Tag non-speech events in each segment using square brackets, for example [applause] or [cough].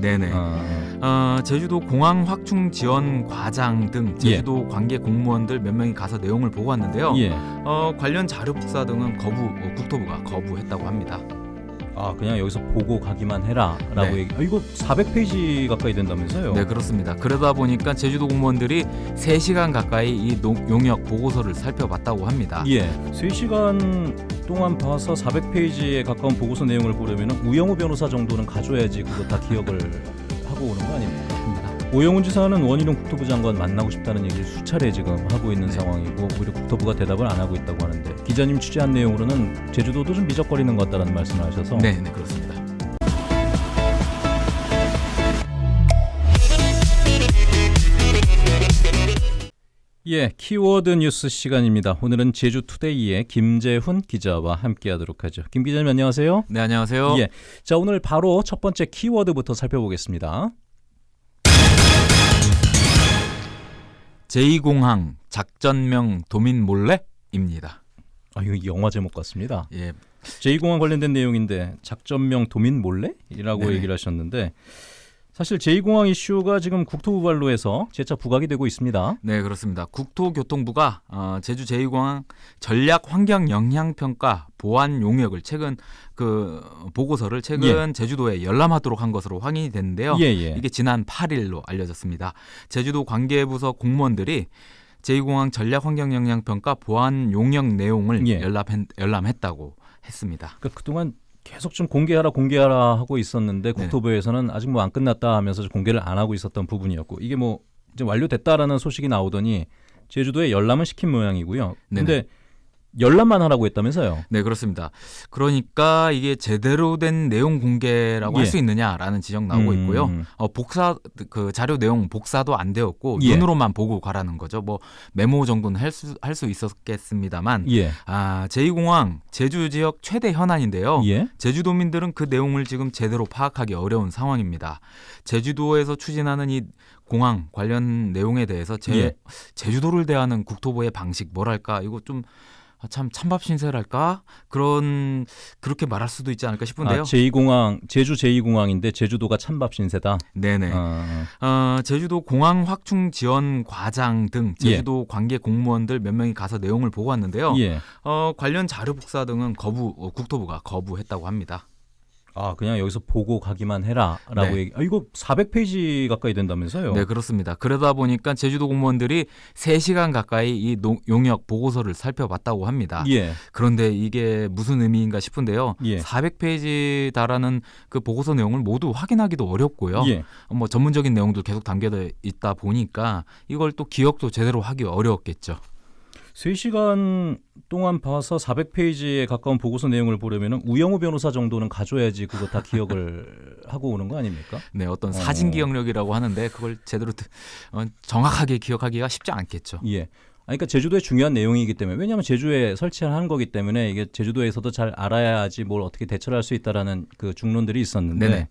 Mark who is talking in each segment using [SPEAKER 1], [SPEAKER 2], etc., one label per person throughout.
[SPEAKER 1] 네네.
[SPEAKER 2] 어,
[SPEAKER 1] 어, 제주도 공항 확충 지원 과장 등 제주도 관계 공무원들 몇 명이 가서 내용을 보고 왔는데요.
[SPEAKER 2] 예.
[SPEAKER 1] 어, 관련 자료 복사 등은 거부 어, 국토부가 거부했다고 합니다.
[SPEAKER 2] 아 그냥 여기서 보고 가기만 해라라고
[SPEAKER 1] 네.
[SPEAKER 2] 얘기. 아, 이거 400페이지 가까이 된다면서요?
[SPEAKER 1] 네 그렇습니다. 그러다 보니까 제주도 공무원들이 3시간 가까이 이 농- 용역 보고서를 살펴봤다고 합니다.
[SPEAKER 2] 예. 3시간 동안 봐서 400페이지에 가까운 보고서 내용을 보려면 우영우 변호사 정도는 가져야지 그거 다 기억을 하고 오는 거 아닙니까? 오영훈 지사는 원희룡 국토부 장관 만나고 싶다는 얘기를 수차례 지금 하고 있는
[SPEAKER 1] 네.
[SPEAKER 2] 상황이고 오히려 국토부가 대답을 안 하고 있다고 하는데 기자님 취재한 내용으로는 제주도도 좀 미적거리는 것 같다는 말씀을 하셔서
[SPEAKER 1] 네, 네 그렇습니다.
[SPEAKER 2] 예, 키워드 뉴스 시간입니다. 오늘은 제주투데이의 김재훈 기자와 함께하도록 하죠. 김 기자님 안녕하세요.
[SPEAKER 1] 네 안녕하세요.
[SPEAKER 2] 예, 자 오늘 바로 첫 번째 키워드부터 살펴보겠습니다.
[SPEAKER 1] 제2공항 작전명 도민 몰래입니다.
[SPEAKER 2] 아 이거 영화 제목 같습니다.
[SPEAKER 1] 예,
[SPEAKER 2] 제2공항 관련된 내용인데 작전명 도민 몰래이라고. 얘기를 하셨는데 사실 제2공항 이슈가 지금 국토부 발로 해서 재차 부각이 되고 있습니다.
[SPEAKER 1] 네 그렇습니다. 국토교통부가 어, 제주 제2공항 전략 환경 영향 평가 보안 용역을 최근 그 보고서를 최근 제주도에 열람하도록 한 것으로 확인이 됐는데요.
[SPEAKER 2] 예, 예.
[SPEAKER 1] 이게 지난 8일로 알려졌습니다. 제주도 관계부서 공무원들이 제2공항 전략 환경 영향 평가 보안 용역 내용을
[SPEAKER 2] 예.
[SPEAKER 1] 열람 열람했다고 했습니다.
[SPEAKER 2] 그러니까 그동안 계속 좀 공개하라 공개하라 하고 있었는데
[SPEAKER 1] 네.
[SPEAKER 2] 국토부에서는 아직 뭐 안 끝났다 하면서 공개를 안 하고 있었던 부분이었고 이게 뭐 이제 완료됐다라는 소식이 나오더니 제주도에 열람을 시킨 모양이고요. 근데 열람만 하라고 했다면서요?
[SPEAKER 1] 네, 그렇습니다. 그러니까 이게 제대로 된 내용 공개라고
[SPEAKER 2] 예.
[SPEAKER 1] 할수 있느냐라는 지적 나오고
[SPEAKER 2] 음.
[SPEAKER 1] 있고요. 어, 복사 그 자료 내용 복사도 안 되었고
[SPEAKER 2] 예.
[SPEAKER 1] 눈으로만 보고 가라는 거죠. 뭐 메모 정도는 할 수 할 수 있었겠습니다만
[SPEAKER 2] 예.
[SPEAKER 1] 아, 제2공항 제주 지역 최대 현안인데요.
[SPEAKER 2] 예.
[SPEAKER 1] 제주도민들은 그 내용을 지금 제대로 파악하기 어려운 상황입니다. 제주도에서 추진하는 이 공항 관련 내용에 대해서 제,
[SPEAKER 2] 예.
[SPEAKER 1] 제주도를 대하는 국토부의 방식 뭐랄까 이거 좀 아, 참 찬밥 신세랄까 그런 그렇게 말할 수도 있지 않을까 싶은데요.
[SPEAKER 2] 아, 제2공항 제주 제2공항인데 제주도가 찬밥 신세다.
[SPEAKER 1] 네네.
[SPEAKER 2] 어,
[SPEAKER 1] 어, 제주도 공항 확충 지원 과장 등 제주도 관계 공무원들 몇 명이 가서 내용을 보고 왔는데요.
[SPEAKER 2] 예.
[SPEAKER 1] 어, 관련 자료 복사 등은 거부 어, 국토부가 거부했다고 합니다.
[SPEAKER 2] 아 그냥 여기서 보고 가기만 해라라고
[SPEAKER 1] 네.
[SPEAKER 2] 얘기. 아 이거 400페이지 가까이 된다면서요?
[SPEAKER 1] 네, 그렇습니다. 그러다 보니까 제주도 공무원들이 3시간 가까이 이 농- 용역 보고서를 살펴봤다고 합니다.
[SPEAKER 2] 예.
[SPEAKER 1] 그런데 이게 무슨 의미인가 싶은데요.
[SPEAKER 2] 예.
[SPEAKER 1] 400페이지 달하는 그 보고서 내용을 모두 확인하기도 어렵고요.
[SPEAKER 2] 예.
[SPEAKER 1] 뭐 전문적인 내용도 계속 담겨져 있다 보니까 이걸 또 기억도 제대로 하기 어려웠겠죠.
[SPEAKER 2] 3시간 동안 봐서 400페이지에 가까운 보고서 내용을 보려면 우영우 변호사 정도는 가져야지 그거 다 기억을 [laughs] 하고 오는 거 아닙니까?
[SPEAKER 1] 네, 어떤
[SPEAKER 2] 어.
[SPEAKER 1] 사진 기억력이라고 하는데 그걸 제대로 드- 어, 정확하게 기억하기가 쉽지 않겠죠.
[SPEAKER 2] 예. 그러니까 제주도의 중요한 내용이기 때문에 왜냐하면 제주에 설치를 하는 거기 때문에 이게 제주도에서도 잘 알아야지 뭘 어떻게 대처를 할 수 있다라는 그 중론들이 있었는데
[SPEAKER 1] 네네.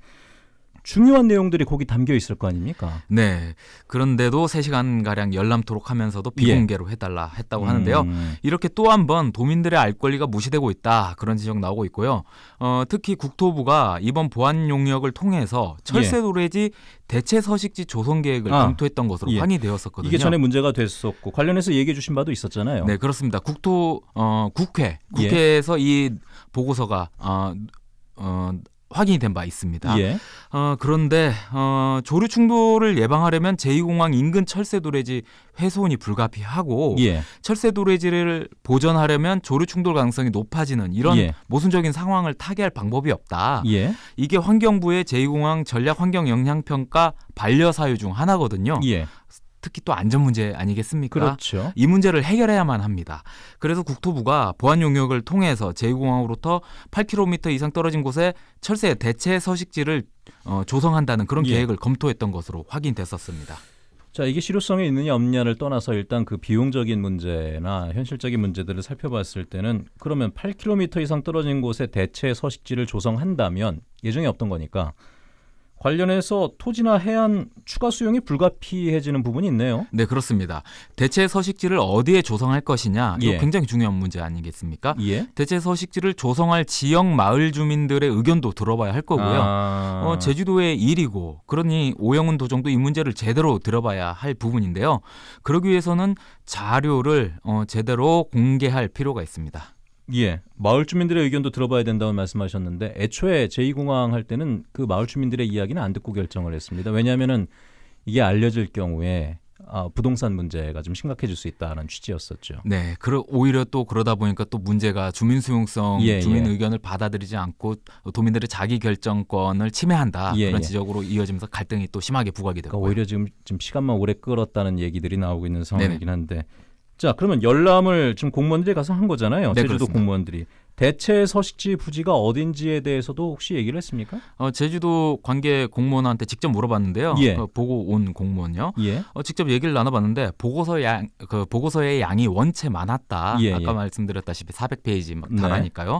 [SPEAKER 2] 중요한 내용들이 거기 담겨 있을 거 아닙니까?
[SPEAKER 1] 네. 그런데도 3시간 가량 열람토록 하면서도 비공개로 해달라 했다고 하는데요.
[SPEAKER 2] 음,
[SPEAKER 1] 이렇게 또 한 번 도민들의 알 권리가 무시되고 있다 그런 지적 나오고 있고요. 어, 특히 국토부가 이번 보안 용역을 통해서 철새 도래지 대체 서식지 조성 계획을
[SPEAKER 2] 예. 아,
[SPEAKER 1] 검토했던 것으로
[SPEAKER 2] 예.
[SPEAKER 1] 확인되었었거든요.
[SPEAKER 2] 이게 전에 문제가 됐었고 관련해서 얘기해 주신 바도 있었잖아요.
[SPEAKER 1] 네 그렇습니다. 국토 어, 국회
[SPEAKER 2] 예.
[SPEAKER 1] 국회에서 이 보고서가 어, 어, 확인이 된 바 있습니다.
[SPEAKER 2] 예.
[SPEAKER 1] 어, 그런데 어, 조류 충돌을 예방하려면 제2공항 인근 철새 도래지 훼손이 불가피하고
[SPEAKER 2] 예.
[SPEAKER 1] 철새 도래지를 보전하려면 조류 충돌 가능성이 높아지는 이런
[SPEAKER 2] 예.
[SPEAKER 1] 모순적인 상황을 타개할 방법이 없다.
[SPEAKER 2] 예.
[SPEAKER 1] 이게 환경부의 제2공항 전략 환경 영향 평가 반려 사유 중 하나거든요.
[SPEAKER 2] 예.
[SPEAKER 1] 특히 또 안전 문제 아니겠습니까?
[SPEAKER 2] 그렇죠.
[SPEAKER 1] 이 문제를 해결해야만 합니다. 그래서 국토부가 보안 용역을 통해서 제2공항으로부터 8km 이상 떨어진 곳에 철새 대체 서식지를 어, 조성한다는 그런
[SPEAKER 2] 예.
[SPEAKER 1] 계획을 검토했던 것으로 확인됐었습니다.
[SPEAKER 2] 자, 이게 실효성이 있느냐 없느냐를 떠나서 일단 그 비용적인 문제나 현실적인 문제들을 살펴봤을 때는 그러면 8km 이상 떨어진 곳에 대체 서식지를 조성한다면 예정이 없던 거니까 관련해서 토지나 해안 추가 수용이 불가피해지는 부분이 있네요.
[SPEAKER 1] 네, 그렇습니다. 대체 서식지를 어디에 조성할 것이냐, 이거
[SPEAKER 2] 예.
[SPEAKER 1] 굉장히 중요한 문제 아니겠습니까?
[SPEAKER 2] 예.
[SPEAKER 1] 대체 서식지를 조성할 지역 마을 주민들의 의견도 들어봐야 할 거고요.
[SPEAKER 2] 아,
[SPEAKER 1] 어, 제주도의 일이고 그러니 오영훈 도정도 이 문제를 제대로 들어봐야 할 부분인데요. 그러기 위해서는 자료를 어, 제대로 공개할 필요가 있습니다.
[SPEAKER 2] 예. 마을 주민들의 의견도 들어봐야 된다고 말씀하셨는데 애초에 제2공항 할 때는 그 마을 주민들의 이야기는 안 듣고 결정을 했습니다. 왜냐하면은 이게 알려질 경우에 아, 부동산 문제가 좀 심각해질 수 있다는 취지였었죠.
[SPEAKER 1] 네, 그러, 오히려 또 그러다 보니까 또 문제가 주민 수용성,
[SPEAKER 2] 예,
[SPEAKER 1] 주민
[SPEAKER 2] 예.
[SPEAKER 1] 의견을 받아들이지 않고 도민들의 자기 결정권을 침해한다
[SPEAKER 2] 예,
[SPEAKER 1] 그런
[SPEAKER 2] 예.
[SPEAKER 1] 지적으로 이어지면서 갈등이 또 심하게 부각이 되고
[SPEAKER 2] 그러니까 오히려 지금 좀 시간만 오래 끌었다는 얘기들이 나오고 있는 상황이긴. 한데 자 그러면 열람을 지금 공무원들이 가서 한 거잖아요.
[SPEAKER 1] 네,
[SPEAKER 2] 제주도
[SPEAKER 1] 그렇습니다.
[SPEAKER 2] 공무원들이 대체 서식지 부지가 어딘지에 대해서도 혹시 얘기를 했습니까?
[SPEAKER 1] 어, 제주도 관계 공무원한테 직접 물어봤는데요.
[SPEAKER 2] 예.
[SPEAKER 1] 어, 보고 온 공무원요.
[SPEAKER 2] 예.
[SPEAKER 1] 어, 직접 얘기를 나눠봤는데 보고서 양, 그 보고서의 양이 원체 많았다.
[SPEAKER 2] 예,
[SPEAKER 1] 아까
[SPEAKER 2] 예.
[SPEAKER 1] 말씀드렸다시피 400페이지 막
[SPEAKER 2] 네.
[SPEAKER 1] 달하니까요.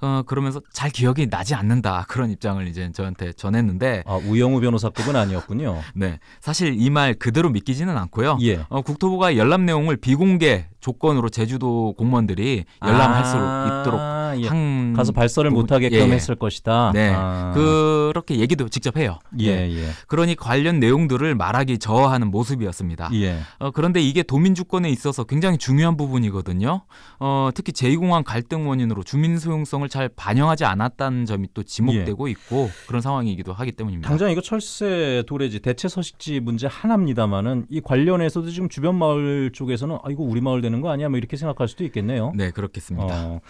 [SPEAKER 1] 어, 그러면서 잘 기억이 나지 않는다 그런 입장을 이제 저한테 전했는데,
[SPEAKER 2] 아 우영우 변호사급은 아니었군요. [laughs]
[SPEAKER 1] 네 사실 이 말 그대로 믿기지는 않고요.
[SPEAKER 2] 예.
[SPEAKER 1] 어, 국토부가 열람 내용을 비공개 조건으로 제주도 공무원들이 열람할 수 있도록
[SPEAKER 2] 아, 예.
[SPEAKER 1] 한
[SPEAKER 2] 가서 발설을
[SPEAKER 1] 부분-
[SPEAKER 2] 못하게끔
[SPEAKER 1] 예, 예.
[SPEAKER 2] 했을 것이다.
[SPEAKER 1] 네,
[SPEAKER 2] 아.
[SPEAKER 1] 그렇게 얘기도 직접 해요.
[SPEAKER 2] 예, 예.
[SPEAKER 1] 그러니 관련 내용들을 말하기 저하는 모습이었습니다.
[SPEAKER 2] 예.
[SPEAKER 1] 어, 그런데 이게 도민 주권에 있어서 굉장히 중요한 부분이거든요. 어, 특히 제2공항 갈등 원인으로 주민 수용성을 잘 반영하지 않았다는 점이 또 지목되고 있고 그런 상황이기도 하기 때문입니다.
[SPEAKER 2] 당장 이거 철새 도래지 대체 서식지 문제 하나입니다만은 이 관련해서도 지금 주변 마을 쪽에서는 아 이거 우리 마을 되는 거 아니야? 뭐 이렇게 생각할 수도 있겠네요.
[SPEAKER 1] 네, 그렇겠습니다.
[SPEAKER 2] 어.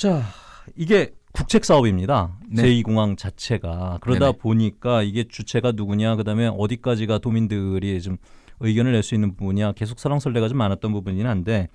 [SPEAKER 2] 자, 이게 국책 사업입니다.
[SPEAKER 1] 네.
[SPEAKER 2] 제2공항 자체가 그러다
[SPEAKER 1] 네네.
[SPEAKER 2] 보니까 이게 주체가 누구냐, 그다음에 어디까지가 도민들이 좀 의견을 낼 수 있는 부분이야 계속 설랑설레가 좀 많았던 부분이긴 한데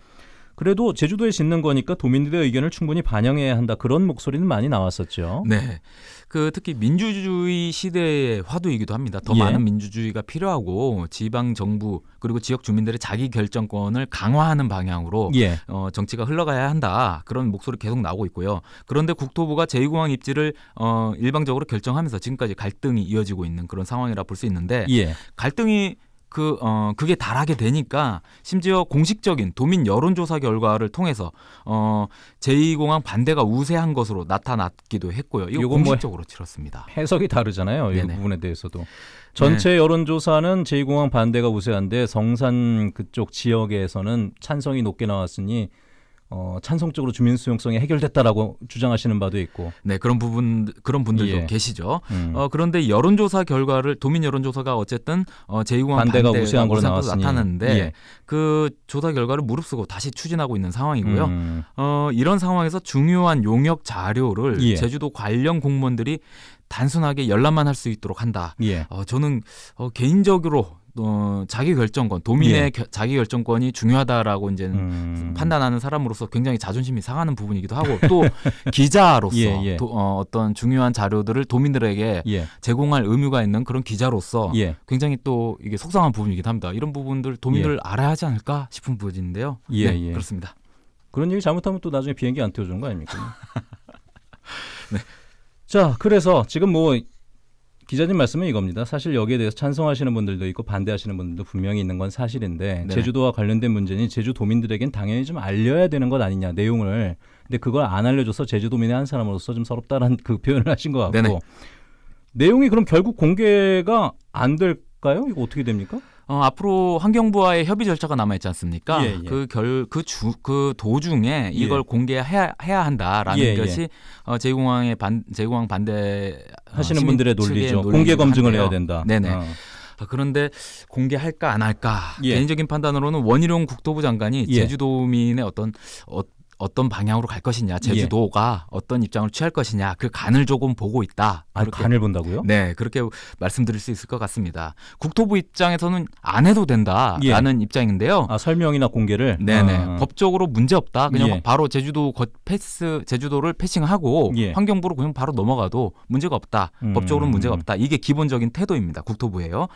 [SPEAKER 2] 그래도 제주도에 짓는 거니까 도민들의 의견을 충분히 반영해야 한다 그런 목소리는 많이 나왔었죠.
[SPEAKER 1] 네. 그 특히 민주주의 시대의 화두이기도 합니다. 더
[SPEAKER 2] 예.
[SPEAKER 1] 많은 민주주의가 필요하고 지방 정부 그리고 지역 주민들의 자기 결정권을 강화하는 방향으로
[SPEAKER 2] 예.
[SPEAKER 1] 어, 정치가 흘러가야 한다 그런 목소리 계속 나오고 있고요. 그런데 국토부가 제2공항 입지를 어, 일방적으로 결정하면서 지금까지 갈등이 이어지고 있는 그런 상황이라 볼 수 있는데
[SPEAKER 2] 예.
[SPEAKER 1] 갈등이 그, 어, 그게 달하게 되니까 심지어 공식적인 도민 여론조사 결과를 통해서 어, 제2공항 반대가 우세한 것으로 나타났기도 했고요. 이거
[SPEAKER 2] 뭐
[SPEAKER 1] 공식적으로 치렀습니다.
[SPEAKER 2] 해석이 다르잖아요. 이. 부분에 대해서도. 전체 여론조사는 제2공항 반대가 우세한데 성산 그쪽 지역에서는 찬성이 높게 나왔으니 어, 찬성적으로 주민 수용성이 해결됐다라고 주장하시는 바도 있고.
[SPEAKER 1] 네, 그런 부분 그런 분들도
[SPEAKER 2] 예.
[SPEAKER 1] 계시죠.
[SPEAKER 2] 음.
[SPEAKER 1] 어, 그런데 여론조사 결과를 도민 여론조사가 어쨌든 어, 제2공항
[SPEAKER 2] 반대가
[SPEAKER 1] 반대가
[SPEAKER 2] 우세한 걸로.
[SPEAKER 1] 나타났는데
[SPEAKER 2] 예.
[SPEAKER 1] 그 조사 결과를 무릅쓰고 다시 추진하고 있는 상황이고요.
[SPEAKER 2] 음.
[SPEAKER 1] 어, 이런 상황에서 중요한 용역 자료를
[SPEAKER 2] 예.
[SPEAKER 1] 제주도 관련 공무원들이 단순하게 열람만 할 수 있도록 한다.
[SPEAKER 2] 예.
[SPEAKER 1] 어, 저는 어, 개인적으로 어, 자기 결정권, 도민의
[SPEAKER 2] 예.
[SPEAKER 1] 겨- 자기 결정권이 중요하다라고 이제는
[SPEAKER 2] 음.
[SPEAKER 1] 판단하는 사람으로서 굉장히 자존심이 상하는 부분이기도 하고 또 [laughs] 기자로서
[SPEAKER 2] 예, 예.
[SPEAKER 1] 도- 어, 어떤 중요한 자료들을 도민들에게
[SPEAKER 2] 예.
[SPEAKER 1] 제공할 의무가 있는 그런 기자로서
[SPEAKER 2] 예.
[SPEAKER 1] 굉장히 또 이게 속상한 부분이기도 합니다. 이런 부분들 도민들 알아야 하지 않을까 싶은 부분인데요.
[SPEAKER 2] 예,
[SPEAKER 1] 네,
[SPEAKER 2] 예.
[SPEAKER 1] 그렇습니다.
[SPEAKER 2] 그런 얘기 잘못하면 또 나중에 비행기 안 태워주는 거 아닙니까? [laughs]
[SPEAKER 1] 네.
[SPEAKER 2] 자, 그래서 지금 뭐 기자님 말씀은 이겁니다. 사실 여기에 대해서 찬성하시는 분들도 있고 반대하시는 분들도 분명히 있는 건 사실인데
[SPEAKER 1] 네.
[SPEAKER 2] 제주도와 관련된 문제니 제주 도민들에겐 당연히 좀 알려야 되는 것 아니냐 내용을. 근데 그걸 안 알려줘서 제주도민의 한 사람으로서 좀 서럽다는 [laughs] 그 표현을 하신 것 같고
[SPEAKER 1] 네네.
[SPEAKER 2] 내용이 그럼 결국 공개가 안 될까요? 이거 어떻게 됩니까?
[SPEAKER 1] 어, 앞으로 환경부와의 협의 절차가 남아 있지 않습니까?
[SPEAKER 2] 예, 예.
[SPEAKER 1] 그결그주그 도중에 이걸
[SPEAKER 2] 예.
[SPEAKER 1] 공개해야 해야 한다라는
[SPEAKER 2] 예, 예.
[SPEAKER 1] 것이 어, 제공항의 반 제공항 반대 어,
[SPEAKER 2] 하시는
[SPEAKER 1] 시민
[SPEAKER 2] 분들의 논리죠. 공개 검증을
[SPEAKER 1] 한데요.
[SPEAKER 2] 해야 된다.
[SPEAKER 1] 네네.
[SPEAKER 2] 어.
[SPEAKER 1] 아, 그런데 공개할까 안 할까
[SPEAKER 2] 예.
[SPEAKER 1] 개인적인 판단으로는 원희룡 국토부 장관이
[SPEAKER 2] 예.
[SPEAKER 1] 제주도민의 어떤 어, 어떤 방향으로 갈 것이냐, 제주도가 어떤 입장을 취할 것이냐 그 간을 조금 보고 있다.
[SPEAKER 2] 아,
[SPEAKER 1] 그렇게
[SPEAKER 2] 간을 본다고요?
[SPEAKER 1] 네, 그렇게 말씀드릴 수 있을 것 같습니다. 국토부 입장에서는 안 해도 된다라는 입장인데요.
[SPEAKER 2] 예. 아, 설명이나 공개를.
[SPEAKER 1] 네네.
[SPEAKER 2] 아.
[SPEAKER 1] 법적으로 문제 없다. 그냥
[SPEAKER 2] 예.
[SPEAKER 1] 바로 제주도 거 패스, 제주도를 패싱하고
[SPEAKER 2] 예.
[SPEAKER 1] 환경부로 그냥 바로 넘어가도 문제가 없다.
[SPEAKER 2] 음.
[SPEAKER 1] 법적으로는 문제가 없다. 이게 기본적인 태도입니다. 국토부예요.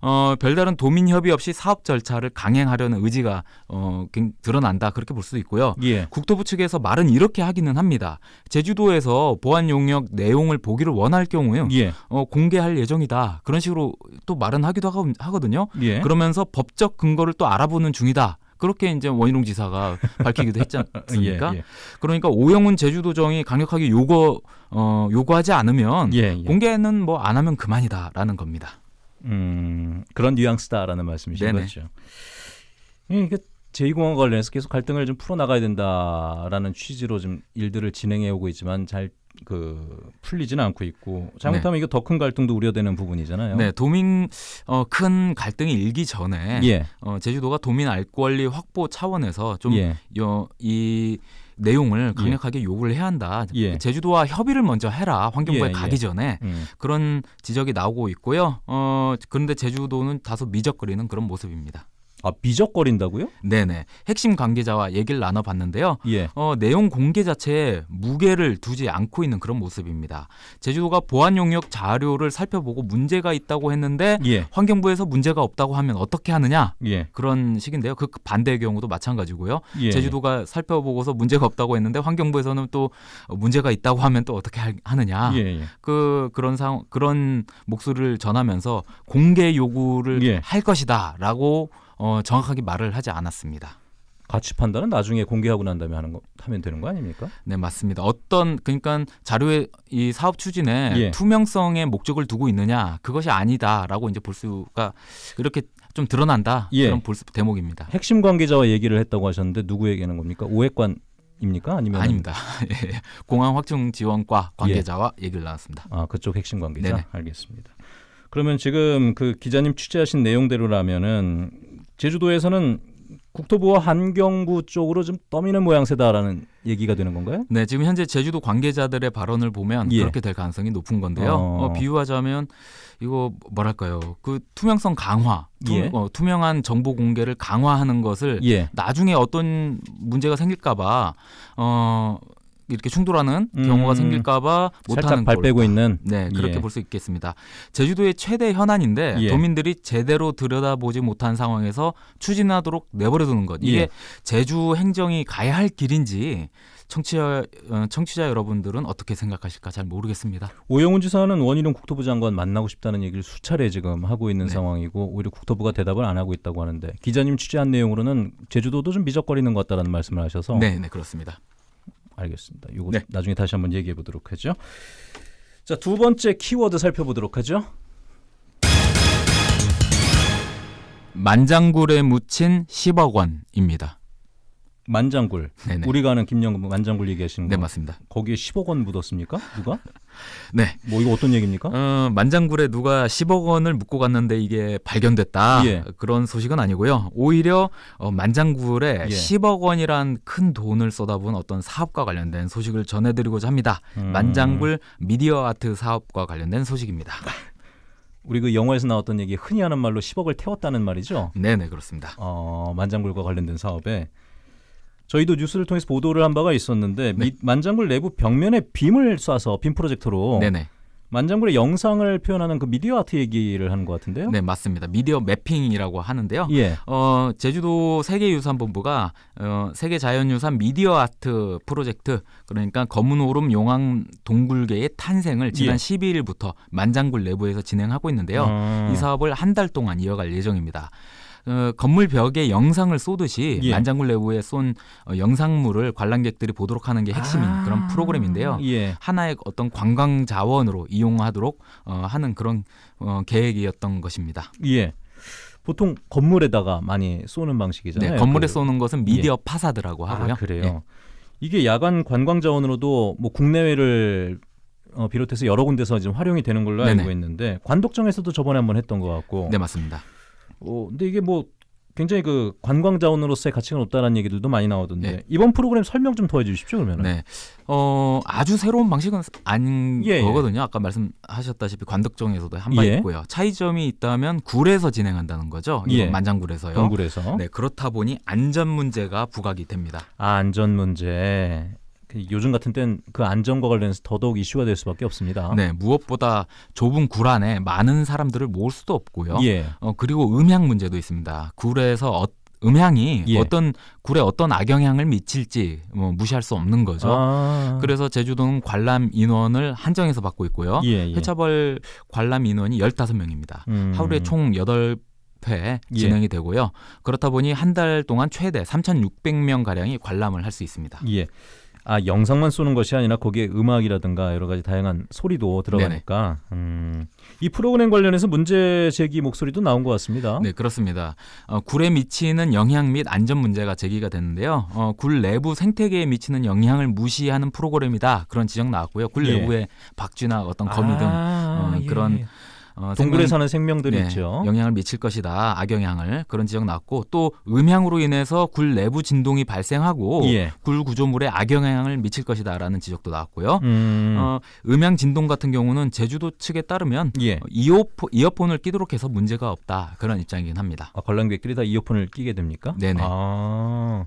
[SPEAKER 1] 어, 별다른 도민 협의 없이 사업 절차를 강행하려는 의지가 어, 굉- 드러난다. 그렇게 볼 수도 있고요.
[SPEAKER 2] 예.
[SPEAKER 1] 국토부 측에서 말은 이렇게 하기는 합니다. 제주도에서 보안 용역 내용을 보기를 원할 경우에
[SPEAKER 2] 예.
[SPEAKER 1] 어, 공개할 예정이다. 그런 식으로 또 말은 하기도 하거- 하거든요.
[SPEAKER 2] 예.
[SPEAKER 1] 그러면서 법적 근거를 또 알아보는 중이다. 그렇게 이제 원희룡 지사가 [laughs] 밝히기도 했지 않습니까?
[SPEAKER 2] 예, 예.
[SPEAKER 1] 그러니까 오영훈 제주도정이 강력하게 요구 어, 요구하지 않으면
[SPEAKER 2] 예, 예.
[SPEAKER 1] 공개는 뭐 안 하면 그만이다라는 겁니다.
[SPEAKER 2] 음, 그런 뉘앙스다라는 말씀이신
[SPEAKER 1] 네네.
[SPEAKER 2] 거죠. 예, 이게 제2공항 관련해서 계속 갈등을 좀 풀어나가야 된다라는 취지로 좀 일들을 진행해 오고 있지만 잘 그 풀리지는 않고 있고 잘못하면 이거 더 큰 갈등도 우려되는 부분이잖아요.
[SPEAKER 1] 네, 도민 어, 큰 갈등이 일기 전에
[SPEAKER 2] 예.
[SPEAKER 1] 어, 제주도가 도민 알 권리 확보 차원에서 좀
[SPEAKER 2] 예.
[SPEAKER 1] 내용을 강력하게 요구를 해야 한다.
[SPEAKER 2] 예.
[SPEAKER 1] 제주도와 협의를 먼저 해라. 환경부에
[SPEAKER 2] 예,
[SPEAKER 1] 가기
[SPEAKER 2] 예.
[SPEAKER 1] 전에
[SPEAKER 2] 음.
[SPEAKER 1] 그런 지적이 나오고 있고요. 어, 그런데 제주도는 다소 미적거리는 그런 모습입니다.
[SPEAKER 2] 아, 미적거린다고요?
[SPEAKER 1] 네네. 핵심 관계자와 얘기를 나눠봤는데요.
[SPEAKER 2] 예.
[SPEAKER 1] 어, 내용 공개 자체에 무게를 두지 않고 있는 그런 모습입니다. 제주도가 보안 용역 자료를 살펴보고 문제가 있다고 했는데
[SPEAKER 2] 예.
[SPEAKER 1] 환경부에서 문제가 없다고 하면 어떻게 하느냐
[SPEAKER 2] 예.
[SPEAKER 1] 그런 식인데요. 그 반대의 경우도 마찬가지고요.
[SPEAKER 2] 예.
[SPEAKER 1] 제주도가 살펴보고서 문제가 없다고 했는데 환경부에서는 또 문제가 있다고 하면 또 어떻게 할- 하느냐.
[SPEAKER 2] 예. 예.
[SPEAKER 1] 그 그런 상 그런 목소리를 전하면서 공개 요구를
[SPEAKER 2] 예.
[SPEAKER 1] 할 것이다라고 어, 정확하게 말을 하지 않았습니다.
[SPEAKER 2] 가치 판단은 나중에 공개하고 난 다음에 하는 거 하면 되는 거 아닙니까?
[SPEAKER 1] 네 맞습니다. 어떤 그러니까 자료의 이 사업 추진에
[SPEAKER 2] 예.
[SPEAKER 1] 투명성의 목적을 두고 있느냐 그것이 아니다라고 이제 볼 수가 이렇게 좀 드러난다
[SPEAKER 2] 예.
[SPEAKER 1] 그런 볼 수, 대목입니다.
[SPEAKER 2] 핵심 관계자와 얘기를 했다고 하셨는데 누구 얘기하는 겁니까? 오해관 입니까? 아니면
[SPEAKER 1] 아닙니다. [laughs] 예. 공항 확충 지원과 관계자와 얘기를 나눴습니다.
[SPEAKER 2] 아 그쪽 핵심 관계자
[SPEAKER 1] 네네.
[SPEAKER 2] 알겠습니다. 그러면 지금 그 기자님 취재하신 내용대로라면은 제주도에서는 국토부와 환경부 쪽으로 좀 떠미는 모양새다라는 얘기가 되는 건가요?
[SPEAKER 1] 네, 지금 현재 제주도 관계자들의 발언을 보면
[SPEAKER 2] 예.
[SPEAKER 1] 그렇게 될 가능성이 높은 건데요.
[SPEAKER 2] 어.
[SPEAKER 1] 어, 비유하자면 이거 뭐랄까요? 그 투명성 강화, 투,
[SPEAKER 2] 예.
[SPEAKER 1] 어, 투명한 정보 공개를 강화하는 것을
[SPEAKER 2] 예.
[SPEAKER 1] 나중에 어떤 문제가 생길까봐 어, 이렇게 충돌하는
[SPEAKER 2] 음.
[SPEAKER 1] 경우가 생길까봐 못하는
[SPEAKER 2] 살짝 발 빼고. 있는
[SPEAKER 1] 네, 그렇게
[SPEAKER 2] 예.
[SPEAKER 1] 볼수 있겠습니다. 제주도의 최대 현안인데
[SPEAKER 2] 예.
[SPEAKER 1] 도민들이 제대로 들여다보지 못한 상황에서 추진하도록 내버려두는 것. 이게
[SPEAKER 2] 예.
[SPEAKER 1] 제주 행정이 가야 할 길인지 청취자 어, 청취자 여러분들은 어떻게 생각하실까 잘 모르겠습니다.
[SPEAKER 2] 오영훈 지사는 원희룡 국토부 장관 만나고 싶다는 얘기를 수차례 지금 하고 있는
[SPEAKER 1] 네.
[SPEAKER 2] 상황이고 오히려 국토부가 대답을 안 하고 있다고 하는데 기자님 취재한 내용으로는 제주도도 좀 미적거리는 것 같다는 말씀을 하셔서
[SPEAKER 1] 네, 네 그렇습니다.
[SPEAKER 2] 알겠습니다. 이거
[SPEAKER 1] 네.
[SPEAKER 2] 나중에 다시 한번 얘기해 보도록 하죠. 자, 두 번째 키워드 살펴보도록 하죠.
[SPEAKER 1] 만장굴에 묻힌 10억 원입니다.
[SPEAKER 2] 만장굴.
[SPEAKER 1] 네네.
[SPEAKER 2] 우리가 아는 김영근 만장굴 얘기하시는 거.
[SPEAKER 1] 네 맞습니다.
[SPEAKER 2] 거기에 10억 원 묻었습니까? 누가? [laughs]
[SPEAKER 1] 네.
[SPEAKER 2] 뭐 이거 어떤 얘기입니까?
[SPEAKER 1] 어, 만장굴에 누가 10억 원을 묻고 갔는데 이게 발견됐다
[SPEAKER 2] 예.
[SPEAKER 1] 그런 소식은 아니고요. 오히려 어, 만장굴에
[SPEAKER 2] 예.
[SPEAKER 1] 10억 원이란 큰 돈을 쏟아부은 어떤 사업과 관련된 소식을 전해드리고자 합니다.
[SPEAKER 2] 음.
[SPEAKER 1] 만장굴 미디어 아트 사업과 관련된 소식입니다. [laughs]
[SPEAKER 2] 우리 그 영화에서 나왔던 얘기 흔히 하는 말로 10억을 태웠다는 말이죠.
[SPEAKER 1] 네 네 그렇습니다.
[SPEAKER 2] 어, 만장굴과 관련된 사업에 저희도 뉴스를 통해서 보도를 한 바가 있었는데
[SPEAKER 1] 네.
[SPEAKER 2] 미- 만장굴 내부 벽면에 빔을 쏴서 빔 프로젝터로
[SPEAKER 1] 네네
[SPEAKER 2] 만장굴의 영상을 표현하는 그 미디어 아트 얘기를 하는 것 같은데요.
[SPEAKER 1] 네 맞습니다. 미디어 매핑이라고 하는데요.
[SPEAKER 2] 예.
[SPEAKER 1] 어, 제주도 세계유산본부가 어, 세계자연유산 미디어 아트 프로젝트 그러니까 검은 오름 용왕 동굴계의 탄생을 지난
[SPEAKER 2] 예.
[SPEAKER 1] 12일부터 만장굴 내부에서 진행하고 있는데요.
[SPEAKER 2] 음.
[SPEAKER 1] 이 사업을 한 달 동안 이어갈 예정입니다. 어, 건물 벽에 영상을 쏘듯이
[SPEAKER 2] 예.
[SPEAKER 1] 만장굴 내부에 쏜 어, 영상물을 관람객들이 보도록 하는 게 핵심인
[SPEAKER 2] 아.
[SPEAKER 1] 그런 프로그램인데요.
[SPEAKER 2] 예.
[SPEAKER 1] 하나의 어떤 관광 자원으로 이용하도록 어, 하는 그런 어, 계획이었던 것입니다.
[SPEAKER 2] 예. 보통 건물에다가 많이 쏘는 방식이잖아요.
[SPEAKER 1] 네, 건물에
[SPEAKER 2] 그-
[SPEAKER 1] 쏘는 것은 미디어 파사드라고 하고요.
[SPEAKER 2] 아, 그래요.
[SPEAKER 1] 예.
[SPEAKER 2] 이게 야간 관광 자원으로도 뭐 국내외를 어, 비롯해서 여러 군데서 지금 활용이 되는 걸로
[SPEAKER 1] 네네.
[SPEAKER 2] 알고 있는데 관덕정에서도 저번에 한번 했던 것 같고.
[SPEAKER 1] 네 맞습니다.
[SPEAKER 2] 어, 근데 이게 뭐 굉장히 그 관광 자원으로서의 가치가 높다는 얘기들도 많이 나오던데
[SPEAKER 1] 네.
[SPEAKER 2] 이번 프로그램 설명 좀 더 해주십시오 그러면.
[SPEAKER 1] 네, 어 아주 새로운 방식은 아닌
[SPEAKER 2] 예, 예.
[SPEAKER 1] 거거든요. 아까 말씀하셨다시피 관덕정에서도 한바
[SPEAKER 2] 예.
[SPEAKER 1] 있고요. 차이점이 있다면 굴에서 진행한다는 거죠.
[SPEAKER 2] 예.
[SPEAKER 1] 만장굴에서요.
[SPEAKER 2] 동굴에서.
[SPEAKER 1] 네, 그렇다 보니 안전 문제가 부각이 됩니다.
[SPEAKER 2] 아, 안전 문제. 그 요즘 같은 땐그 안전과 관련해서 더더욱 이슈가 될 수밖에 없습니다.
[SPEAKER 1] 네, 무엇보다 좁은 굴 안에 많은 사람들을 모을 수도 없고요.
[SPEAKER 2] 예.
[SPEAKER 1] 어, 그리고 음향 문제도 있습니다. 굴에서 어, 음향이
[SPEAKER 2] 예.
[SPEAKER 1] 어떤 굴에 어떤 악영향을 미칠지 뭐 무시할 수 없는 거죠.
[SPEAKER 2] 아.
[SPEAKER 1] 그래서 제주도는 관람 인원을 한정해서 받고 있고요.
[SPEAKER 2] 예, 예.
[SPEAKER 1] 회차벌 관람 인원이 15명입니다.
[SPEAKER 2] 음.
[SPEAKER 1] 하루에 총 8회
[SPEAKER 2] 예.
[SPEAKER 1] 진행이 되고요. 그렇다 보니 한 달 동안 최대 3,600명 가량이 관람을 할 수 있습니다.
[SPEAKER 2] 예. 아 영상만 쏘는 것이 아니라 거기에 음악이라든가 여러 가지 다양한 소리도 들어가니까 음, 이 프로그램 관련해서 문제 제기 목소리도 나온 것 같습니다.
[SPEAKER 1] 네, 그렇습니다. 어, 굴에 미치는 영향 및 안전 문제가 제기가 됐는데요. 어, 굴 내부 생태계에 미치는 영향을 무시하는 프로그램이다. 그런 지적 나왔고요. 굴
[SPEAKER 2] 예.
[SPEAKER 1] 내부에 박쥐나 어떤 거미 등
[SPEAKER 2] 아,
[SPEAKER 1] 어,
[SPEAKER 2] 예,
[SPEAKER 1] 그런
[SPEAKER 2] 예.
[SPEAKER 1] 어,
[SPEAKER 2] 동굴에
[SPEAKER 1] 생명-
[SPEAKER 2] 사는 생명들이
[SPEAKER 1] 네,
[SPEAKER 2] 있죠.
[SPEAKER 1] 영향을 미칠 것이다. 악영향을 그런 지적 나왔고 또 음향으로 인해서 굴 내부 진동이 발생하고
[SPEAKER 2] 예.
[SPEAKER 1] 굴 구조물에 악영향을 미칠 것이다라는 지적도 나왔고요.
[SPEAKER 2] 음,
[SPEAKER 1] 어, 음향 진동 같은 경우는 제주도 측에 따르면
[SPEAKER 2] 예.
[SPEAKER 1] 어, 이어포, 이어폰을 끼도록 해서 문제가 없다 그런 입장이긴 합니다.
[SPEAKER 2] 아, 관람객들이 다 이어폰을 끼게 됩니까?
[SPEAKER 1] 네네.
[SPEAKER 2] 아.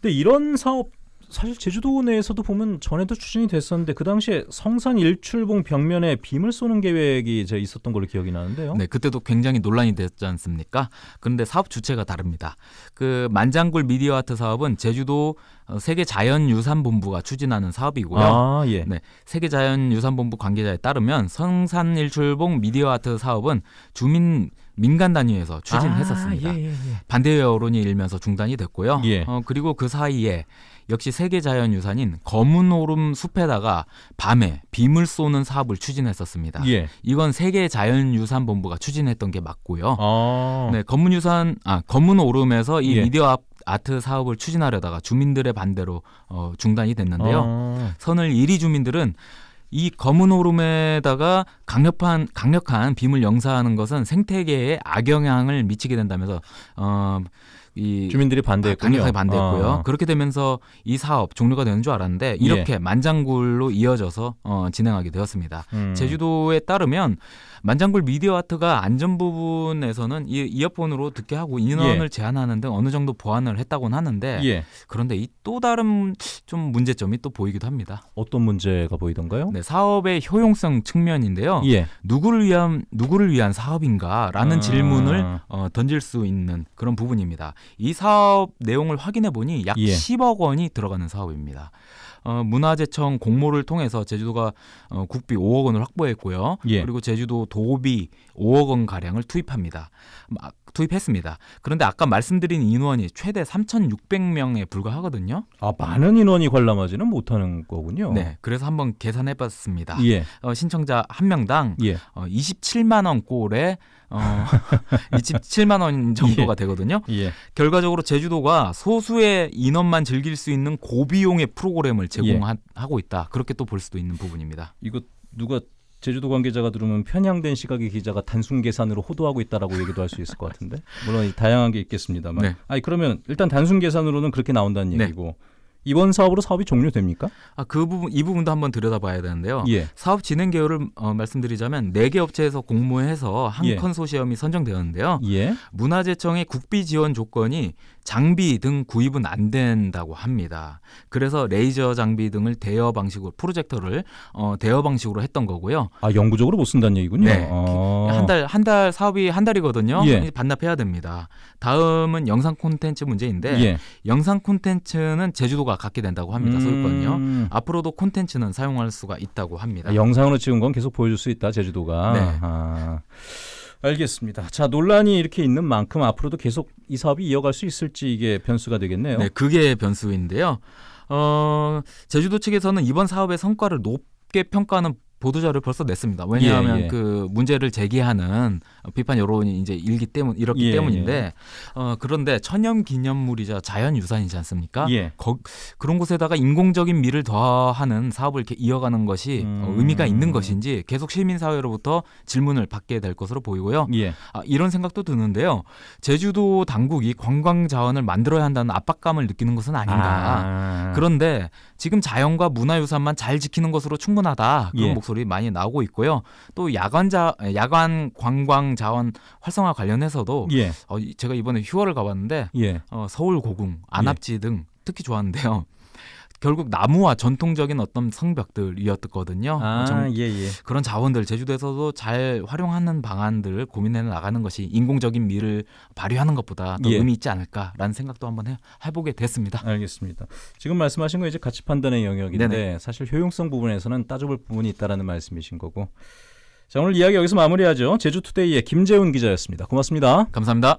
[SPEAKER 2] 근데 이런 사업 사실 제주도 내에서도 보면 전에도 추진이 됐었는데 그 당시에 성산 일출봉 벽면에 빔을 쏘는 계획이 제 있었던 걸로 기억이 나는데요.
[SPEAKER 1] 네, 그때도 굉장히 논란이 됐지 않습니까? 그런데 사업 주체가 다릅니다. 그 만장굴 미디어 아트 사업은 제주도 어, 세계 자연유산본부가 추진하는 사업이고요.
[SPEAKER 2] 아, 예.
[SPEAKER 1] 네, 세계 자연유산본부 관계자에 따르면 성산 일출봉 미디어 아트 사업은 주민 민간 단위에서 추진했었습니다.
[SPEAKER 2] 아, 예, 예, 예.
[SPEAKER 1] 반대 여론이 일면서 중단이 됐고요.
[SPEAKER 2] 예.
[SPEAKER 1] 어, 그리고 그 사이에 역시 세계 자연유산인 검은 오름 숲에다가 밤에 빔을 쏘는 사업을 추진했었습니다.
[SPEAKER 2] 예.
[SPEAKER 1] 이건 세계 자연유산본부가 추진했던 게 맞고요.
[SPEAKER 2] 아.
[SPEAKER 1] 네, 검은 유산 아 검은 오름에서 이
[SPEAKER 2] 예.
[SPEAKER 1] 미디어 아- 아트 사업을 추진하려다가 주민들의 반대로 어, 중단이 됐는데요.
[SPEAKER 2] 아.
[SPEAKER 1] 선을 이리 주민들은 이 검은 오름에다가 강력한 강력한 빔을 영사하는 것은 생태계에 악영향을 미치게 된다면서 어 이
[SPEAKER 2] 주민들이 반대했군요.
[SPEAKER 1] 강력하게 반대했고요.
[SPEAKER 2] 아.
[SPEAKER 1] 그렇게 되면서 이 사업 종료가 되는 줄 알았는데
[SPEAKER 2] 예.
[SPEAKER 1] 이렇게 만장굴로 이어져서 어, 진행하게 되었습니다.
[SPEAKER 2] 음.
[SPEAKER 1] 제주도에 따르면 만장굴 미디어 아트가 안전 부분에서는 이 이어폰으로 듣게 하고 인원을 제한하는 등 어느 정도 보완을 했다고는 하는데
[SPEAKER 2] 예.
[SPEAKER 1] 그런데 이 또 다른 좀 문제점이 또 보이기도 합니다.
[SPEAKER 2] 어떤 문제가 보이던가요?
[SPEAKER 1] 네, 사업의 효용성 측면인데요.
[SPEAKER 2] 예.
[SPEAKER 1] 누구를 위한 누구를 위한 사업인가라는
[SPEAKER 2] 아.
[SPEAKER 1] 질문을 어, 던질 수 있는 그런 부분입니다. 이 사업 내용을 확인해 보니 약
[SPEAKER 2] 예.
[SPEAKER 1] 10억 원이 들어가는 사업입니다. 어, 문화재청 공모를 통해서 제주도가 어, 국비 5억 원을 확보했고요.
[SPEAKER 2] 예.
[SPEAKER 1] 그리고 제주도 도비 5억 원 가량을 투입합니다. 막 투입했습니다. 그런데 아까 말씀드린 인원이 최대 3,600명에 불과하거든요.
[SPEAKER 2] 아, 많은 인원이 관람하지는 못하는 거군요.
[SPEAKER 1] 네, 그래서 한번 계산해봤습니다.
[SPEAKER 2] 예.
[SPEAKER 1] 어, 신청자 한 명당
[SPEAKER 2] 예.
[SPEAKER 1] 어, 27만 원 꼴에 어, [laughs] 27만 원 정도가 되거든요.
[SPEAKER 2] 예.
[SPEAKER 1] 결과적으로 제주도가 소수의 인원만 즐길 수 있는 고비용의 프로그램을 제공하고 있다. 그렇게 또 볼 수도 있는 부분입니다.
[SPEAKER 2] 이거 누가 제주도 관계자가 들으면 편향된 시각의 기자가 단순 계산으로 호도하고 있다라고 얘기도 할 수 있을 것 같은데 물론 이 다양한 게 있겠습니다만
[SPEAKER 1] 네.
[SPEAKER 2] 아니 그러면 일단 단순 계산으로는 그렇게 나온다는
[SPEAKER 1] 네.
[SPEAKER 2] 얘기고 이번 사업으로 사업이 종료됩니까?
[SPEAKER 1] 아, 그 부분 이 부분도 한번 들여다봐야 되는데요.
[SPEAKER 2] 예.
[SPEAKER 1] 사업 진행 개요를 어, 말씀드리자면 네 개 업체에서 공모해서 한
[SPEAKER 2] 예.
[SPEAKER 1] 컨소시엄이 선정되었는데요.
[SPEAKER 2] 예.
[SPEAKER 1] 문화재청의 국비 지원 조건이 장비 등 구입은 안 된다고 합니다. 그래서 레이저 장비 등을 대여 방식으로 프로젝터를 어, 대여 방식으로 했던 거고요.
[SPEAKER 2] 아 영구적으로 못 쓴다는 얘기군요.
[SPEAKER 1] 네.
[SPEAKER 2] 아.
[SPEAKER 1] 한달 한 달 사업이 한 달이거든요.
[SPEAKER 2] 예.
[SPEAKER 1] 반납해야 됩니다. 다음은 영상 콘텐츠 문제인데
[SPEAKER 2] 예.
[SPEAKER 1] 영상 콘텐츠는 제주도가 갖게 된다고 합니다. 소유권요.
[SPEAKER 2] 음.
[SPEAKER 1] 앞으로도 콘텐츠는 사용할 수가 있다고 합니다.
[SPEAKER 2] 아, 영상으로 찍은 건 계속 보여줄 수 있다 제주도가.
[SPEAKER 1] 네.
[SPEAKER 2] 아, 알겠습니다. 자 논란이 이렇게 있는 만큼 앞으로도 계속 이 사업이 이어갈 수 있을지 이게 변수가 되겠네요.
[SPEAKER 1] 네, 그게 변수인데요. 어, 제주도 측에서는 이번 사업의 성과를 높게 평가하는 보도자를 벌써 냈습니다. 왜냐하면
[SPEAKER 2] 예, 예.
[SPEAKER 1] 그 문제를 제기하는 비판 여론이 이제 일기 때문 이렇기
[SPEAKER 2] 예,
[SPEAKER 1] 때문인데 어, 그런데 천연 기념물이자 자연 유산이지 않습니까?
[SPEAKER 2] 예.
[SPEAKER 1] 거, 그런 곳에다가 인공적인 미를 더하는 사업을 이렇게 이어가는 것이 어,
[SPEAKER 2] 음.
[SPEAKER 1] 의미가 있는 것인지 계속 시민 사회로부터 질문을 받게 될 것으로 보이고요.
[SPEAKER 2] 예.
[SPEAKER 1] 아, 이런 생각도 드는데요. 제주도 당국이 관광 자원을 만들어야 한다는 압박감을 느끼는 것은 아닌가.
[SPEAKER 2] 아.
[SPEAKER 1] 그런데 지금 자연과 문화유산만 잘 지키는 것으로 충분하다 그런
[SPEAKER 2] 예.
[SPEAKER 1] 목소리 많이 나오고 있고요. 또 야간자 야간 관광 자원 활성화 관련해서도
[SPEAKER 2] 예.
[SPEAKER 1] 어, 이- 제가 이번에 휴월을 가봤는데
[SPEAKER 2] 예.
[SPEAKER 1] 어, 서울 고궁, 안압지 등 특히 좋았는데요. 결국 나무와 전통적인 어떤 성벽들이었거든요.
[SPEAKER 2] 아,
[SPEAKER 1] 정-
[SPEAKER 2] 예, 예.
[SPEAKER 1] 그런 자원들 제주도에서도 잘 활용하는 방안들을 고민해 나가는 것이 인공적인 미를 발휘하는 것보다 더
[SPEAKER 2] 예.
[SPEAKER 1] 의미 있지 않을까라는 생각도 한번 해, 해보게 됐습니다.
[SPEAKER 2] 알겠습니다. 지금 말씀하신 거 이제 가치 판단의 영역인데
[SPEAKER 1] 네네.
[SPEAKER 2] 사실 효용성 부분에서는 따져볼 부분이 있다라는 말씀이신 거고. 자, 오늘 이야기 여기서 마무리하죠. 제주 투데이의 김재훈 기자였습니다. 고맙습니다.
[SPEAKER 1] 감사합니다.